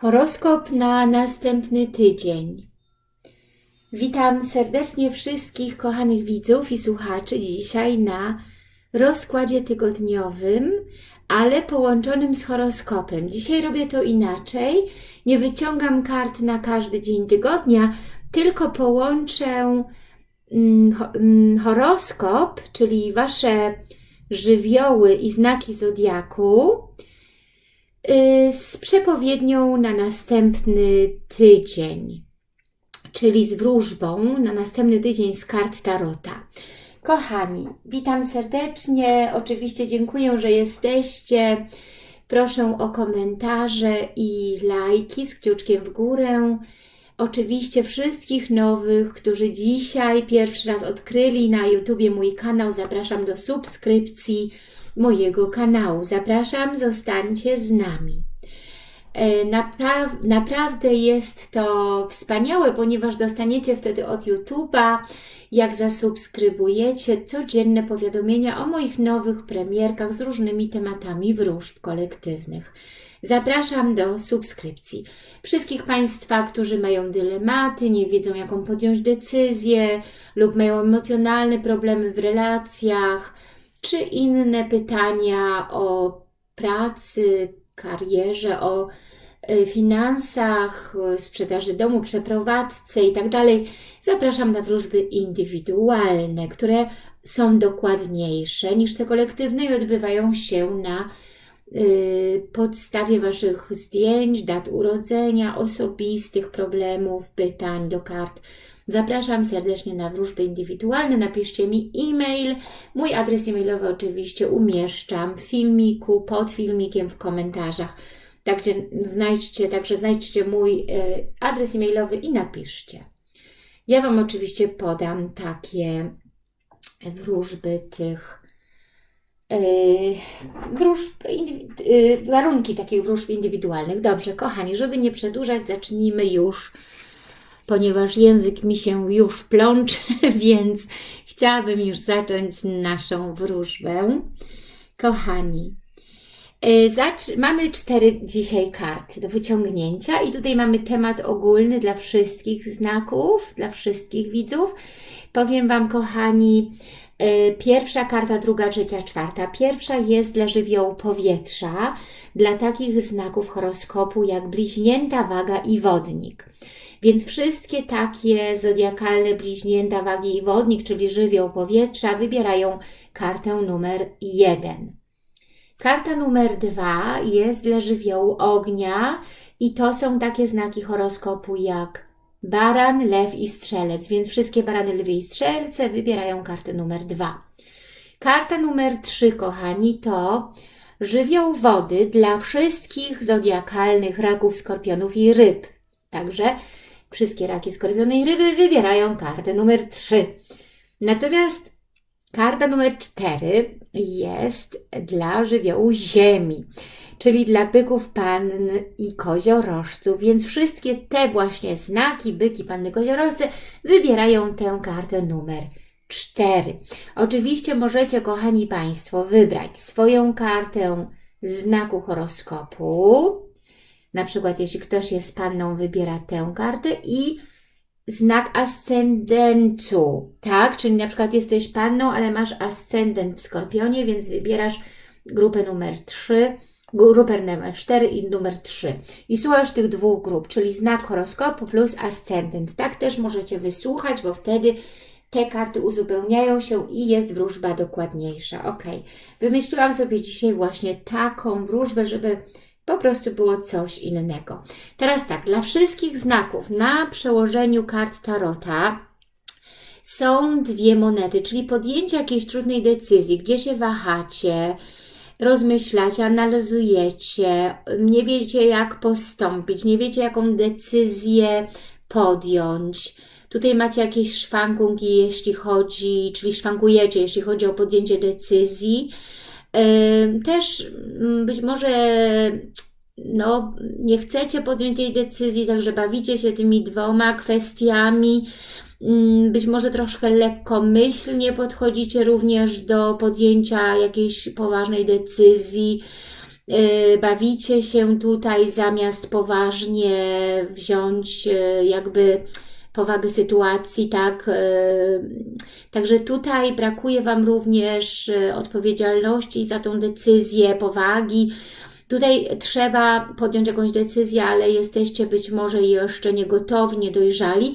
Horoskop na następny tydzień. Witam serdecznie wszystkich kochanych widzów i słuchaczy dzisiaj na rozkładzie tygodniowym, ale połączonym z horoskopem. Dzisiaj robię to inaczej. Nie wyciągam kart na każdy dzień tygodnia, tylko połączę mm, mm, horoskop, czyli Wasze żywioły i znaki zodiaku z przepowiednią na następny tydzień, czyli z wróżbą na następny tydzień z kart Tarota. Kochani, witam serdecznie. Oczywiście dziękuję, że jesteście. Proszę o komentarze i lajki z kciuczkiem w górę. Oczywiście wszystkich nowych, którzy dzisiaj pierwszy raz odkryli na YouTubie mój kanał, zapraszam do subskrypcji mojego kanału. Zapraszam, zostańcie z nami. E, Napra naprawdę jest to wspaniałe, ponieważ dostaniecie wtedy od YouTube'a, jak zasubskrybujecie, codzienne powiadomienia o moich nowych premierkach z różnymi tematami wróżb kolektywnych. Zapraszam do subskrypcji. Wszystkich Państwa, którzy mają dylematy, nie wiedzą jaką podjąć decyzję lub mają emocjonalne problemy w relacjach, czy inne pytania o pracy, karierze, o e, finansach, sprzedaży domu, przeprowadzce i tak zapraszam na wróżby indywidualne, które są dokładniejsze niż te kolektywne i odbywają się na y, podstawie Waszych zdjęć, dat urodzenia, osobistych problemów, pytań do kart Zapraszam serdecznie na wróżby indywidualne. Napiszcie mi e-mail. Mój adres e-mailowy oczywiście umieszczam w filmiku, pod filmikiem, w komentarzach. Także znajdźcie, także znajdźcie mój e, adres e-mailowy i napiszcie. Ja Wam oczywiście podam takie wróżby tych yy, wróżb, yy, warunki takich wróżb indywidualnych. Dobrze, kochani, żeby nie przedłużać, zacznijmy już ponieważ język mi się już plącze, więc chciałabym już zacząć naszą wróżbę. Kochani, e, mamy cztery dzisiaj karty do wyciągnięcia i tutaj mamy temat ogólny dla wszystkich znaków, dla wszystkich widzów. Powiem Wam, kochani, pierwsza karta, druga, trzecia, czwarta. Pierwsza jest dla żywiołu powietrza, dla takich znaków horoskopu jak bliźnięta, waga i wodnik. Więc wszystkie takie zodiakalne bliźnięta wagi i wodnik, czyli żywioł powietrza, wybierają kartę numer 1. Karta numer 2 jest dla żywiołu ognia i to są takie znaki horoskopu jak baran, lew i strzelec, więc wszystkie barany, lewy i strzelce wybierają kartę numer 2. Karta numer 3, kochani, to żywioł wody dla wszystkich zodiakalnych raków, skorpionów i ryb. Także Wszystkie raki skorpionej ryby wybierają kartę numer 3. Natomiast karta numer 4 jest dla żywiołu ziemi, czyli dla byków, pann i koziorożców, więc wszystkie te właśnie znaki, byki, panny, koziorożce wybierają tę kartę numer 4. Oczywiście możecie, kochani Państwo, wybrać swoją kartę znaku horoskopu, na przykład, jeśli ktoś jest panną, wybiera tę kartę i znak ascendentu, tak? Czyli na przykład jesteś panną, ale masz ascendent w Skorpionie, więc wybierasz grupę numer 3, grupę numer 4 i numer 3. I słuchasz tych dwóch grup, czyli znak horoskopu plus ascendent. Tak też możecie wysłuchać, bo wtedy te karty uzupełniają się i jest wróżba dokładniejsza. Ok, wymyśliłam sobie dzisiaj właśnie taką wróżbę, żeby po prostu było coś innego. Teraz tak, dla wszystkich znaków na przełożeniu kart Tarota są dwie monety, czyli podjęcie jakiejś trudnej decyzji, gdzie się wahacie, rozmyślacie, analizujecie, nie wiecie jak postąpić, nie wiecie jaką decyzję podjąć. Tutaj macie jakieś szwankunki, jeśli chodzi, czyli szwankujecie, jeśli chodzi o podjęcie decyzji. Też mm, być może no, nie chcecie podjąć tej decyzji, także bawicie się tymi dwoma kwestiami. Mm, być może troszkę lekkomyślnie podchodzicie również do podjęcia jakiejś poważnej decyzji. bawicie się tutaj zamiast poważnie wziąć y, jakby powagę sytuacji, tak? Y, także tutaj brakuje Wam również odpowiedzialności za tą decyzję, powagi. Tutaj trzeba podjąć jakąś decyzję, ale jesteście być może jeszcze niegotowi, niedojrzali.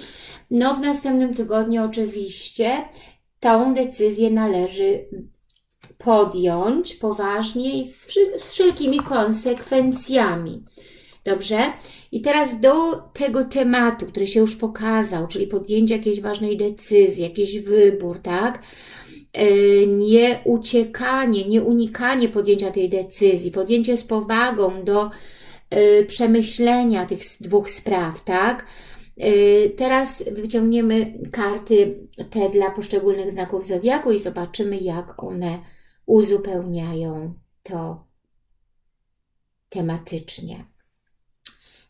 No w następnym tygodniu oczywiście tą decyzję należy podjąć poważnie i z wszelkimi konsekwencjami. Dobrze? I teraz do tego tematu, który się już pokazał, czyli podjęcie jakiejś ważnej decyzji, jakiś wybór, tak? E, nie uciekanie, nie unikanie podjęcia tej decyzji, podjęcie z powagą do e, przemyślenia tych dwóch spraw, tak? E, teraz wyciągniemy karty te dla poszczególnych znaków Zodiaku i zobaczymy, jak one uzupełniają to tematycznie.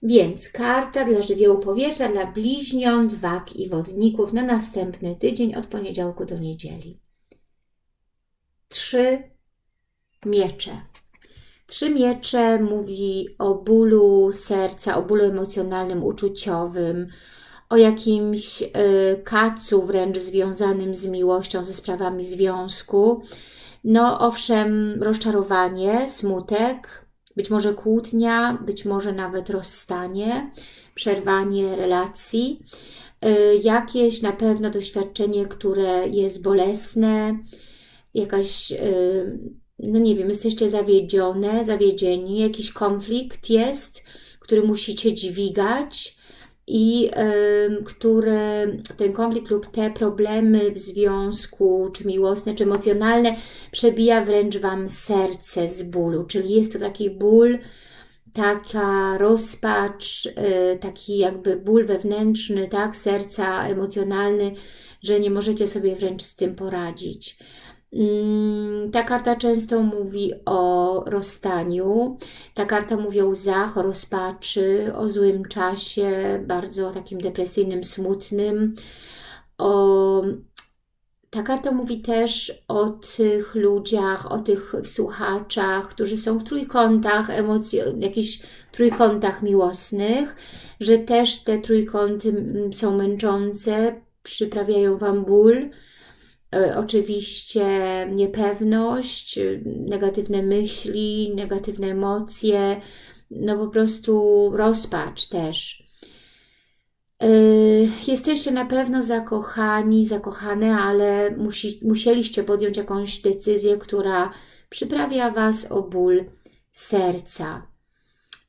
Więc karta dla żywiołu powietrza, dla bliźniąt, wag i wodników na następny tydzień od poniedziałku do niedzieli. Trzy miecze. Trzy miecze mówi o bólu serca, o bólu emocjonalnym, uczuciowym, o jakimś y, kacu wręcz związanym z miłością, ze sprawami związku. No owszem, rozczarowanie, smutek, być może kłótnia, być może nawet rozstanie, przerwanie relacji, y, jakieś na pewno doświadczenie, które jest bolesne, jakaś, y, no nie wiem, jesteście zawiedzione, zawiedzieni, jakiś konflikt jest, który musicie dźwigać, i y, które ten konflikt lub te problemy w związku, czy miłosne, czy emocjonalne, przebija wręcz Wam serce z bólu, czyli jest to taki ból, taka rozpacz, y, taki jakby ból wewnętrzny, tak, serca emocjonalny, że nie możecie sobie wręcz z tym poradzić. Mm, ta karta często mówi o rozstaniu, ta karta mówi o łzach, o rozpaczy, o złym czasie, bardzo takim depresyjnym, smutnym. O... Ta karta mówi też o tych ludziach, o tych słuchaczach, którzy są w trójkątach, emocji, jakichś trójkątach miłosnych, że też te trójkąty mm, są męczące, przyprawiają Wam ból, oczywiście niepewność, negatywne myśli, negatywne emocje, no po prostu rozpacz też. E, jesteście na pewno zakochani, zakochane, ale musi, musieliście podjąć jakąś decyzję, która przyprawia Was o ból serca.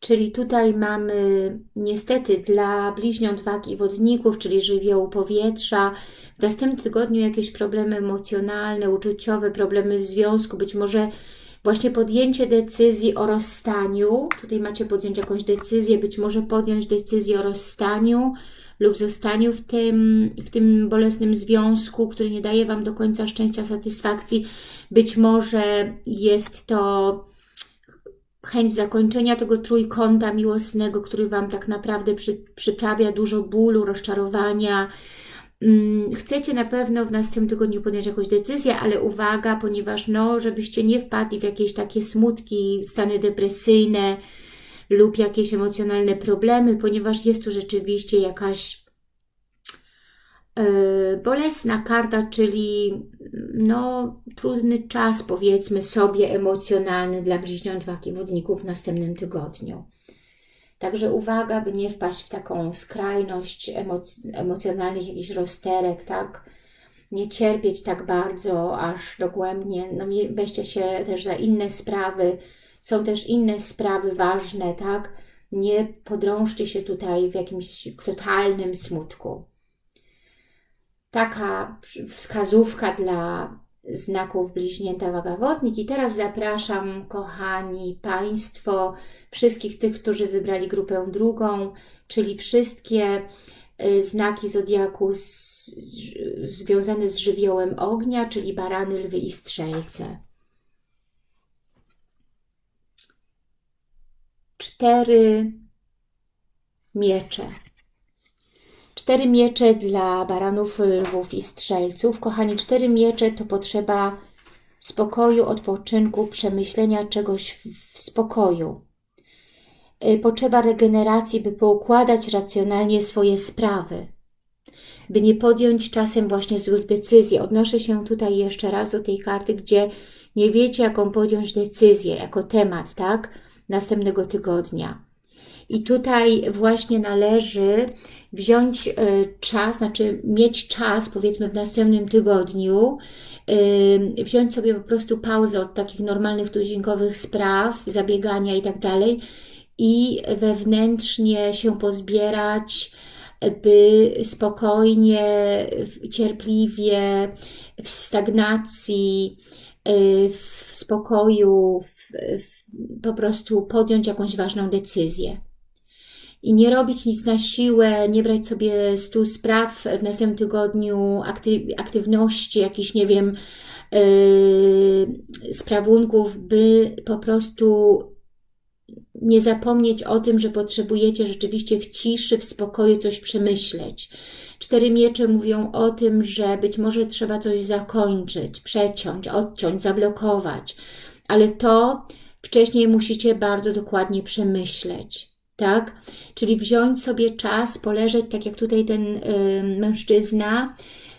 Czyli tutaj mamy niestety dla bliźniąt wag i wodników, czyli żywiołu powietrza, w następnym tygodniu jakieś problemy emocjonalne, uczuciowe, problemy w związku, być może właśnie podjęcie decyzji o rozstaniu. Tutaj macie podjąć jakąś decyzję, być może podjąć decyzję o rozstaniu lub zostaniu w tym, w tym bolesnym związku, który nie daje Wam do końca szczęścia, satysfakcji. Być może jest to chęć zakończenia tego trójkąta miłosnego, który Wam tak naprawdę przy, przyprawia dużo bólu, rozczarowania. Mm, chcecie na pewno w następnym tygodniu podjąć jakąś decyzję, ale uwaga, ponieważ no, żebyście nie wpadli w jakieś takie smutki, stany depresyjne lub jakieś emocjonalne problemy, ponieważ jest tu rzeczywiście jakaś bolesna karta, czyli no, trudny czas, powiedzmy sobie, emocjonalny dla bliźniąt wagi wodników w następnym tygodniu. Także uwaga, by nie wpaść w taką skrajność emoc emocjonalnych jakichś rozterek, tak? Nie cierpieć tak bardzo, aż dogłębnie. No, weźcie się też za inne sprawy. Są też inne sprawy ważne, tak? Nie podrążcie się tutaj w jakimś totalnym smutku taka wskazówka dla znaków bliźnięta wagawodnik. I teraz zapraszam, kochani Państwo, wszystkich tych, którzy wybrali grupę drugą, czyli wszystkie y, znaki Zodiaku z, związane z żywiołem ognia, czyli barany, lwy i strzelce. Cztery miecze. Cztery miecze dla baranów, lwów i strzelców. Kochani, cztery miecze to potrzeba spokoju, odpoczynku, przemyślenia czegoś w, spokoju. Y, potrzeba regeneracji, by poukładać racjonalnie swoje sprawy, by nie podjąć czasem właśnie złych decyzji. Odnoszę się tutaj jeszcze raz do tej karty, gdzie nie wiecie, jaką podjąć decyzję, jako temat, tak? Następnego tygodnia. I tutaj właśnie należy wziąć y, czas, znaczy mieć czas, powiedzmy w następnym tygodniu, y, wziąć sobie po prostu pauzę od takich normalnych tuzinkowych spraw, zabiegania i tak dalej i wewnętrznie się pozbierać, by spokojnie, cierpliwie, w stagnacji, y, w spokoju, w, w, po prostu podjąć jakąś ważną decyzję. I nie robić nic na siłę, nie brać sobie stu spraw w następnym tygodniu, aktyw aktywności, jakichś, nie wiem, yy, sprawunków, by po prostu nie zapomnieć o tym, że potrzebujecie rzeczywiście w ciszy, w spokoju coś przemyśleć. Cztery miecze mówią o tym, że być może trzeba coś zakończyć, przeciąć, odciąć, zablokować, ale to wcześniej musicie bardzo dokładnie przemyśleć. Tak? Czyli wziąć sobie czas, poleżeć, tak jak tutaj ten y, mężczyzna,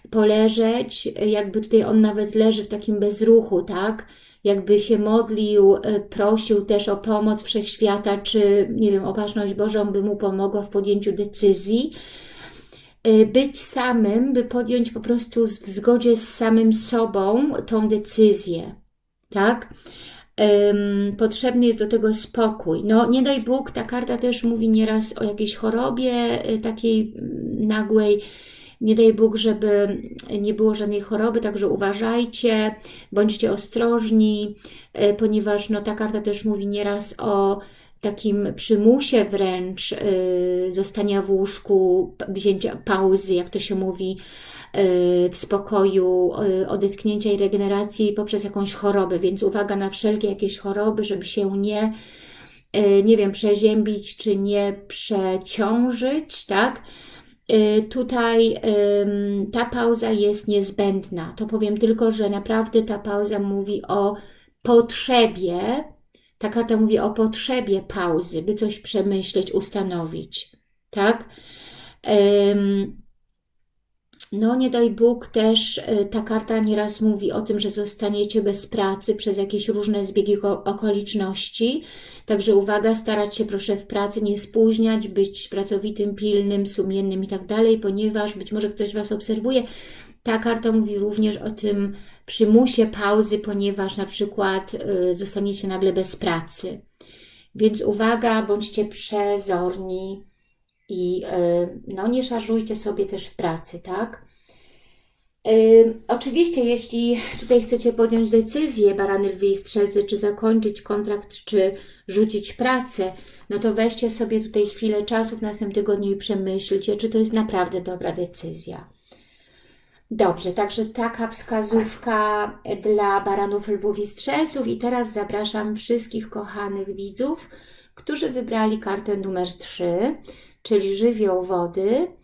poleżeć, jakby tutaj on nawet leży w takim bezruchu, tak? jakby się modlił, e, prosił też o pomoc Wszechświata, czy nie wiem, opatrzność Bożą by mu pomogła w podjęciu decyzji. E, być samym, by podjąć po prostu w zgodzie z samym sobą tą decyzję, tak? Potrzebny jest do tego spokój. No nie daj Bóg, ta karta też mówi nieraz o jakiejś chorobie e, takiej mm, nagłej, nie daj Bóg, żeby nie było żadnej choroby, także uważajcie, bądźcie ostrożni, e, ponieważ no, ta karta też mówi nieraz o takim przymusie wręcz y, zostania w łóżku, wzięcia pauzy, jak to się mówi, y, w spokoju, y, odetchnięcia i regeneracji poprzez jakąś chorobę, więc uwaga na wszelkie jakieś choroby, żeby się nie, nie wiem, przeziębić czy nie przeciążyć, tak? Tutaj ta pauza jest niezbędna. To powiem tylko, że naprawdę ta pauza mówi o potrzebie, ta karta mówi o potrzebie pauzy, by coś przemyśleć, ustanowić. Tak? No nie daj Bóg też, y, ta karta nieraz mówi o tym, że zostaniecie bez pracy przez jakieś różne zbiegi okoliczności. Także uwaga, starać się proszę w pracy nie spóźniać, być pracowitym, pilnym, sumiennym i tak dalej, ponieważ być może ktoś Was obserwuje. Ta karta mówi również o tym przymusie pauzy, ponieważ na przykład y, zostaniecie nagle bez pracy. Więc uwaga, bądźcie przezorni, i y, no, nie szarżujcie sobie też w pracy, tak? Y, oczywiście, jeśli tutaj chcecie podjąć decyzję, barany, lwie i strzelcy, czy zakończyć kontrakt, czy rzucić pracę, no to weźcie sobie tutaj chwilę czasu w następnym tygodniu i przemyślcie, czy to jest naprawdę dobra decyzja. Dobrze, także taka wskazówka dla baranów, lwów i strzelców i teraz zapraszam wszystkich kochanych widzów, którzy wybrali kartę numer 3, czyli żywioł wody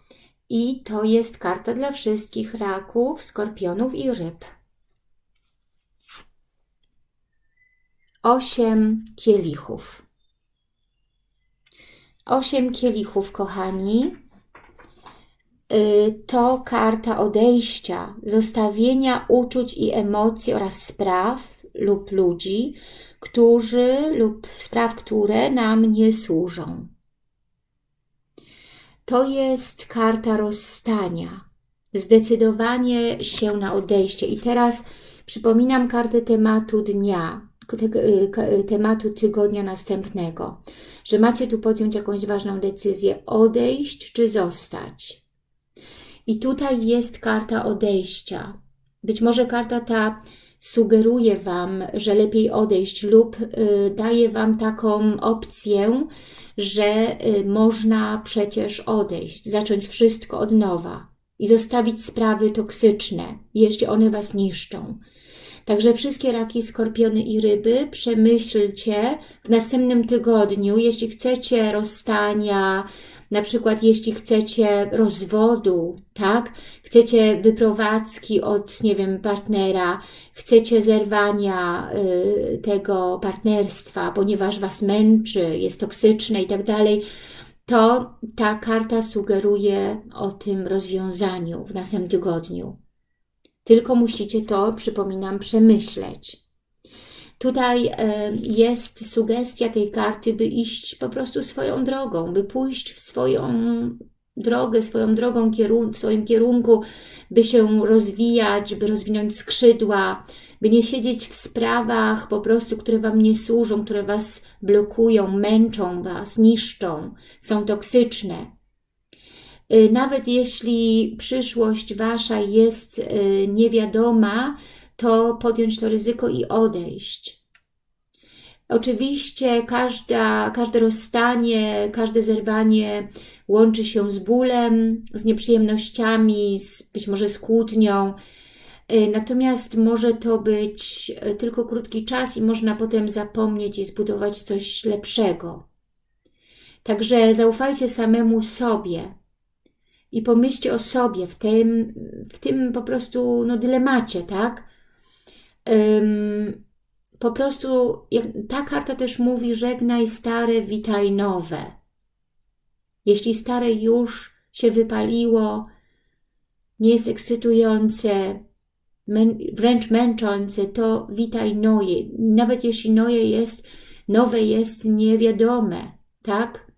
i to jest karta dla wszystkich raków, skorpionów i ryb. Osiem kielichów. Osiem kielichów, kochani, to karta odejścia, zostawienia uczuć i emocji oraz spraw lub ludzi, którzy lub spraw, które nam nie służą to jest karta rozstania. Zdecydowanie się na odejście. I teraz przypominam kartę tematu dnia, tematu tygodnia następnego, że macie tu podjąć jakąś ważną decyzję, odejść czy zostać. I tutaj jest karta odejścia. Być może karta ta sugeruje Wam, że lepiej odejść lub y, daje Wam taką opcję, że y, można przecież odejść, zacząć wszystko od nowa i zostawić sprawy toksyczne, jeśli one Was niszczą. Także wszystkie raki, skorpiony i ryby przemyślcie w następnym tygodniu, jeśli chcecie rozstania, Na przykład jeśli chcecie rozwodu, tak? Chcecie wyprowadzki od, nie wiem, partnera, chcecie zerwania y, tego partnerstwa, ponieważ Was męczy, jest toksyczne i tak dalej, to ta karta sugeruje o tym rozwiązaniu w następnym tygodniu. Tylko musicie to, przypominam, przemyśleć. Tutaj e, jest sugestia tej karty, by iść po prostu swoją drogą, by pójść w swoją drogę, swoją drogą w swoim kierunku, by się rozwijać, by rozwinąć skrzydła, by nie siedzieć w sprawach po prostu, które Wam nie służą, które Was blokują, męczą Was, niszczą, są toksyczne. E, nawet jeśli przyszłość Wasza jest e, niewiadoma, to podjąć to ryzyko i odejść. Oczywiście każda, każde rozstanie, każde zerwanie łączy się z bólem, z nieprzyjemnościami, z, być może z kłótnią, y, Natomiast może to być y, tylko krótki czas i można potem zapomnieć i zbudować coś lepszego. Także zaufajcie samemu sobie i pomyślcie o sobie w tym, w tym po prostu no, dylemacie, tak? Po prostu ta karta też mówi żegnaj stare, witaj nowe. Jeśli stare już się wypaliło, nie jest ekscytujące, wręcz męczące, to witaj noje. Nawet jeśli noje jest, nowe jest niewiadome, tak?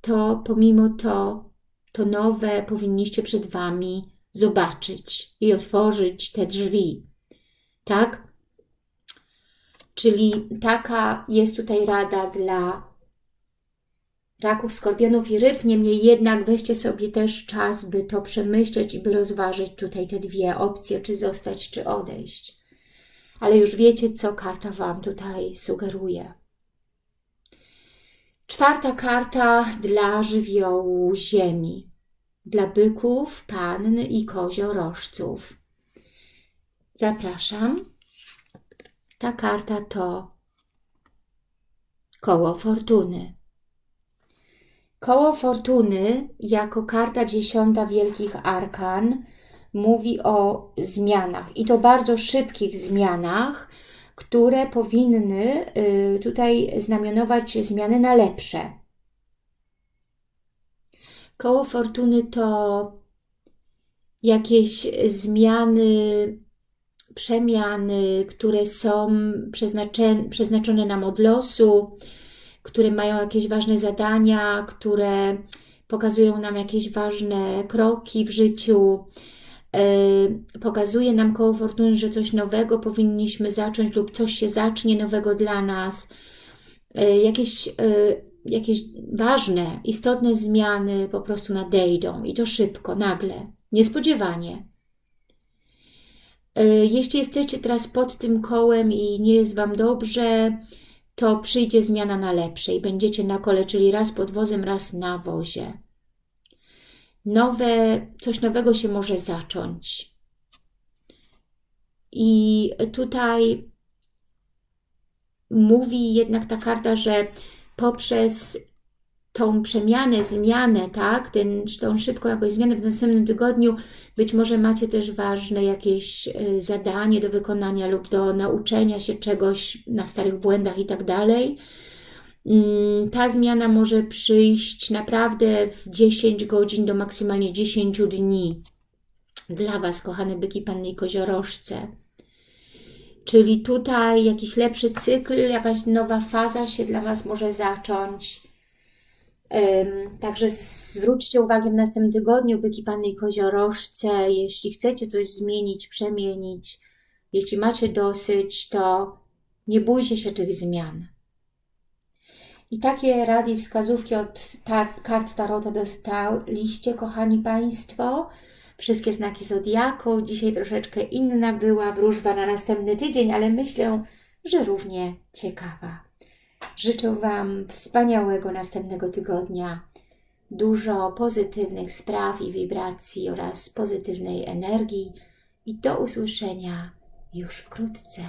To pomimo to, to nowe powinniście przed Wami zobaczyć i otworzyć te drzwi. Tak? Czyli taka jest tutaj rada dla raków, skorpionów i ryb. Niemniej jednak weźcie sobie też czas, by to przemyśleć i by rozważyć tutaj te dwie opcje, czy zostać, czy odejść. Ale już wiecie, co karta Wam tutaj sugeruje. Czwarta karta dla żywiołu ziemi dla byków, panny i koziorożców. Zapraszam. Ta karta to koło fortuny. Koło fortuny jako karta dziesiąta wielkich arkan mówi o zmianach i to bardzo szybkich zmianach, które powinny y, tutaj znamionować zmiany na lepsze. Koło fortuny to jakieś zmiany, przemiany, które są przeznaczone nam od losu, które mają jakieś ważne zadania, które pokazują nam jakieś ważne kroki w życiu, yy, pokazuje nam koło fortuny, że coś nowego powinniśmy zacząć lub coś się zacznie nowego dla nas. Yy, jakieś yy, jakieś ważne, istotne zmiany po prostu nadejdą i to szybko, nagle, niespodziewanie. E, jeśli jesteście teraz pod tym kołem i nie jest Wam dobrze, to przyjdzie zmiana na lepsze i będziecie na kole, czyli raz pod wozem, raz na wozie. Nowe, coś nowego się może zacząć. I tutaj mówi jednak ta karta, że poprzez tą przemianę, zmianę, tak, Ten, tą szybką jakąś zmianę w następnym tygodniu, być może macie też ważne jakieś y, zadanie do wykonania lub do nauczenia się czegoś na starych błędach i tak dalej. Mm, ta zmiana może przyjść naprawdę w 10 godzin do maksymalnie 10 dni. Dla Was, kochane byki, panny i koziorożce. Czyli tutaj jakiś lepszy cykl, jakaś nowa faza się dla Was może zacząć. Także zwróćcie uwagę w następnym tygodniu, byki Panny Koziorożce, jeśli chcecie coś zmienić, przemienić, jeśli macie dosyć, to nie bójcie się tych zmian. I takie rady i wskazówki od tar kart Tarota dostaliście, kochani Państwo wszystkie znaki Zodiaku. Dzisiaj troszeczkę inna była wróżba na następny tydzień, ale myślę, że równie ciekawa. Życzę Wam wspaniałego następnego tygodnia, dużo pozytywnych spraw i wibracji oraz pozytywnej energii i do usłyszenia już wkrótce.